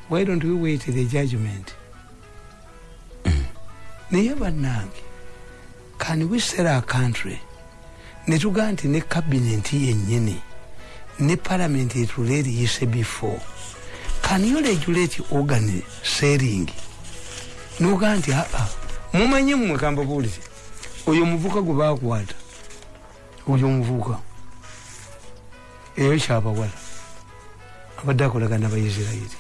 why don't we wait the judgment? Naye bannange can we sell our country? Netugaa nti ne kabineti yennyini ne parliament etula eriyise before. Can you regulate organ selling? Nogaa nti aa mumanye mmwe kambabuulire oyo omuvuka gwe bakwata oyo omuvuka eyo kyabawala. Abadde akolagana nabaisirairi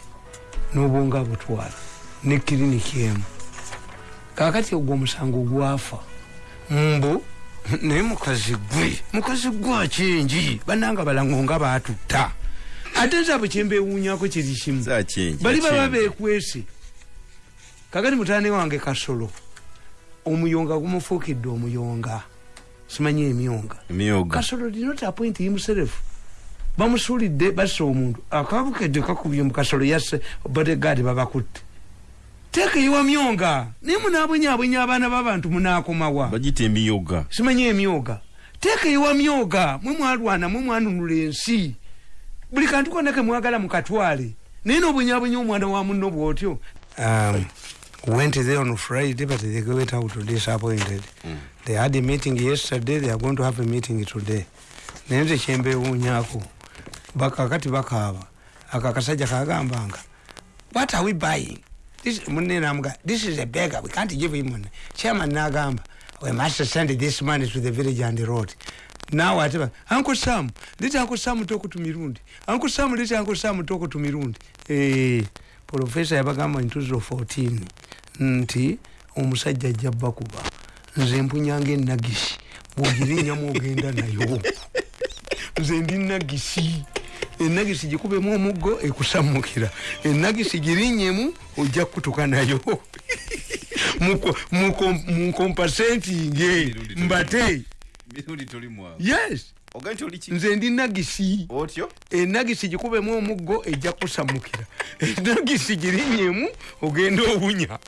n'obwonga abutwala ne kiriniki emu. Kakati ogwo omusango gwafa mbu naye mukazi gwe mukazi gwe akingi bannanga balango nga batutta ate nze abo kyembewuunyako kiri kimu. Bali baba bekwese kakati mutane wange kasolo omuyonga gumufuukidde omuyonga. Simanyi emyonga. Emyoga kasolo did not appoint himself bamusuulidde basse omuntu. Akabukedde kakubye mu kasolo yasse bodegaadi babakutte. Teekeyiwa myonga. Naye munaabwenyabwenya abaana b'abantu munaakomawa. Bagita emiyoga simanyi emyoga teekeyiwa myoga mwe mwalwana mwe mwanunula ensi. Buli kantu konna ke mwagala mukatwale naye n'obwenyabwenya omwana wa munno bwotyo. Um, went there on friday but they went out disappointed mm. they had a meeting yesterday they are going to have a meeting today. Naye nze kyembewuunyako bakakati bakaaba aka akasajja kagambanga what are we buying? This- munne namuga this is a beggar we can't give him money. Chairman nagamba we must send this money to the village and the road. Now whatever uncle sam leti uncle sam toko to mirundi. Uncle sam leti uncle sam toko to mirundi. Eh professor yabagamba ntuzo 14 nti omusajja ajja bakuba nze mpunyanga enagisi bwogirinyamu ogenda nayo. Nze ndi nagisi enagisi gikubemu omuggo ekusamukira enagisi girinyemu ojja kutuka nayo. Munkompasentinge mbate. mirundi toli mwawe yes nze ndi nagisi otyo? Enagisi gikubemu omuggo ejja kusamukira [laughs] enagisi girinyemu ogenda obunya.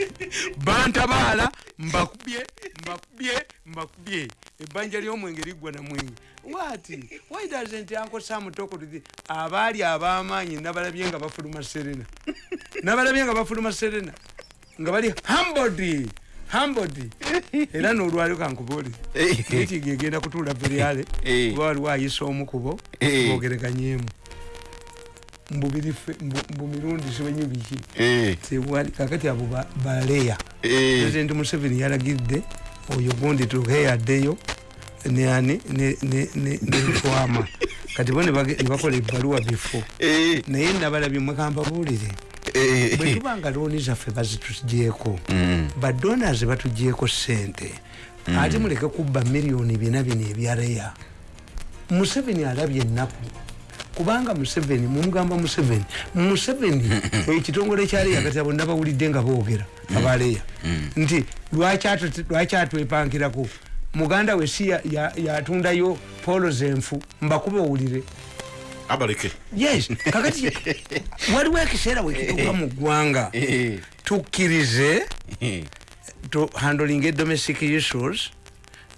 [laughs] Bantabaala mbakubye mbakubye mbakubye. Ebbanja ly'omwenge liggwa na mwenge. Wati why doesn't uncle sam talk to the abaali ab'amaanyi nabalabye nga bafuluma serena. [laughs] Nabalabye nga bafuluma serena. Nga bali hambod hambod [laughs] era n'olwaliro kankubuulire mitingi egenda kutuula veryale Eh. kuba waliwo ayisa omukubo Eh. bogereganyemu mbubiri fe- mbu- mbu mirundi simanyi biki. Eh, tewali kakati abo ba- baleya eh. president museveni yalagidde oyo gundi tuheyaddeyo neani netwama [laughs] kati bo ne bakola ebbaluwa bifo Eh, naye nabalabye mwekambabuulire eh, bwe eh. tubanga looni zaffe bazitugyeko Mm. badonas batugyeko sente ate muleke kubba miliyoni bina bino ebyaleya museveni alabye ennaku kubanga museveni mumugamba museveni museveni [laughs] ekitongole kyaleya kati abo nabawulidde nga boogera abaleya nti lwaki atwepankirako muganda we si ya- ya- yatundayo polo zenfu mbakube owulire abaleke. Yes kakati [laughs] waliwo ekiseera wekituuka mu ggwanga. Eh, tukkirize eh. to handling domestic issues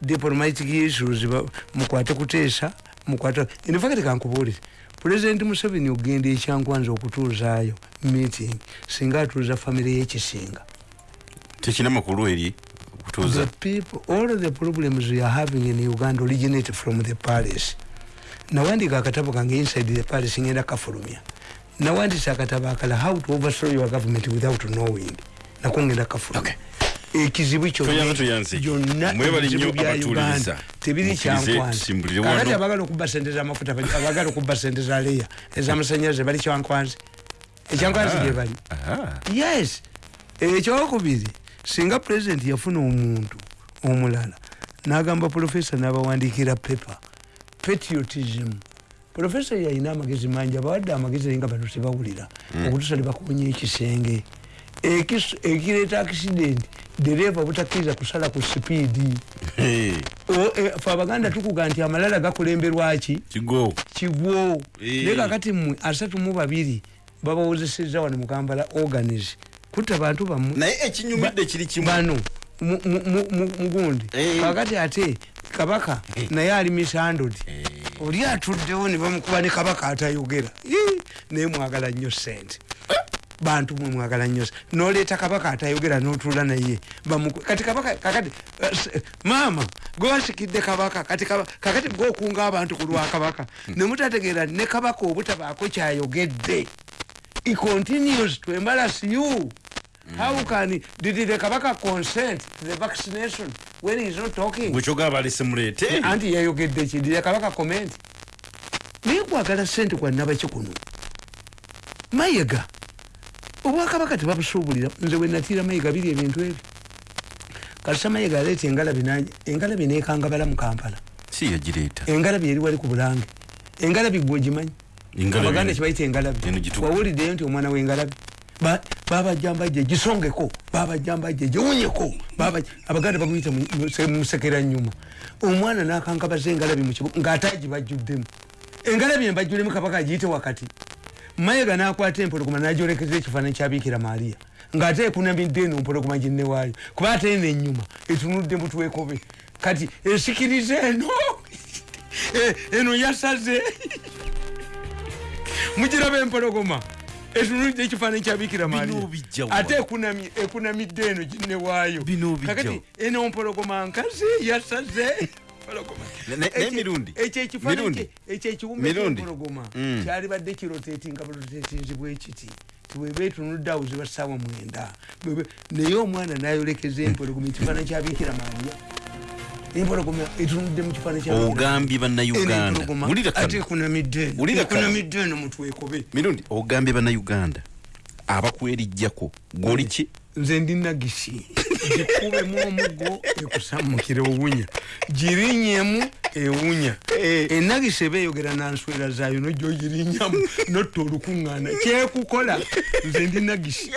diplomatic issues mukwate kuteesa mukwate infact kankubuulire. Pulezidenti museveni ogenda ekyankwanza okutuuzaayo meeting singa atuuza famire yekisinga tekina makulu eri the okutuuza people all the problems we are having in uganda originate from the palace nawandika akatabo kange inside the palace ngenda kafulumya. Nawandisa akatabo akala how to overthrow your government without knowing? Nako ngenda kafulumya. Ekizibu Tuyamba tuyanze. kyonna Mwebale ebizibu nnyo bya uganda. tebiri Mukkirize kyankwanza tusimbulire kakati wano. abagala okuba sente zamafuta abagala okuba sente za leya ezamasanyalaze bali kyankwanzi ekyankwanzi gye bali. Yes. Ekyokubiri singa pulezidenti yafuna omuntu omulala nagamba profesa nabawandikira pepa patriotism. Profesa yalina amagezi mangi abawadde amagezi naye nga bano tebawulira. Okutusa nebakunya ekisenge. Ekis- ekireeta accident dereva butakkiriza kusala ku sipiidi e, fe abaganda tukuga nti amalala gakulemberwaki kigwo naye kakati mmwe asatu mu babiri babawozeseza wano mukambala organize kutta bantu bammwe naye ekinyumidde kiri kimu. bano mugundi. Eh. kakati ate kabaka naye ali misandod Eh. oli atuddewo ne bamukuba ne kabaka atayogera. Naye mwagala nnyo sente bantu mwe mwagala nnyo noleeta kabaka atayogera notuula naye. Kati kabaka kakati eh, maama gwewasikidde kabaka kati kakati gwokunga abantu ku lwa kabaka nemutategeera ne kabaka obutabaako kyayogedde. He continues to embarrass you how can did the kabaka consent to the vaccination when he's not talking? Bwekyoga balese muleete anti yayogedde ki? Did the kabaka comment? Naye kwagala sente kwanabaki kuno mayiga obwakabaka tebabusuubulira. Nze wenatiira mayiga biri ebintu ebyo. Kalisa mayiga aleeta engalabi naj- engalabi nekangabala mu kampala. Si yagireeta engalabi eri wali ku bulange. Engalabi gwe ogimanyi Engalabi abaganda eno- kibayita engalabi. Eno gituka. wawuliddeyo nti omwana wengalabi Ba- baba jambajje gisongeko baba jambajje giwunyeko baba abaganda se- musekera nyuma omwana nakankabaza engalabi mukibuga ngaataji bajjuddemu. Engalabi embajjulemu kabaka agiyite wakati. Mayiga nakwata empologoma najolekeza ekifaananyi kyabikira mariya ngaate ekunamidde eno empologoma ginnewaayo kuba ate eno enyuma etunudde mutwekobe kati esikirize eno! [laughs] Eh, eno yasaze. [laughs] Mugiraba empologoma etunulidde ekifaananyi kyabikira Bino bijja wa? ate ekunami- ekunamidde eno bijja kakati eno empologoma nkazi yasaze. Mirundi? kyempologoma Mm. kyalibadde kiroteti nga burotetinzi bwekiti tiweba etunudde awo ziba ssaawa mwenda. Naye omwana nayolekeza empologoma ekifaananyi kyabikira mariya empologoma etunudde mu kifaananyi kya Bikira ogambye Eno mutwekobe mirundi ogambye bannayuganda abakwerijjako gwoli ki? Nze ndi nagisi. Gikubemu omugo ekusamukire owunya. Girinyemu ewunya. Enagisi eba eyogera nanswera zaayo nojogirinnyamu notta olukuŋŋaana kyekukola? Nze ndi nagisi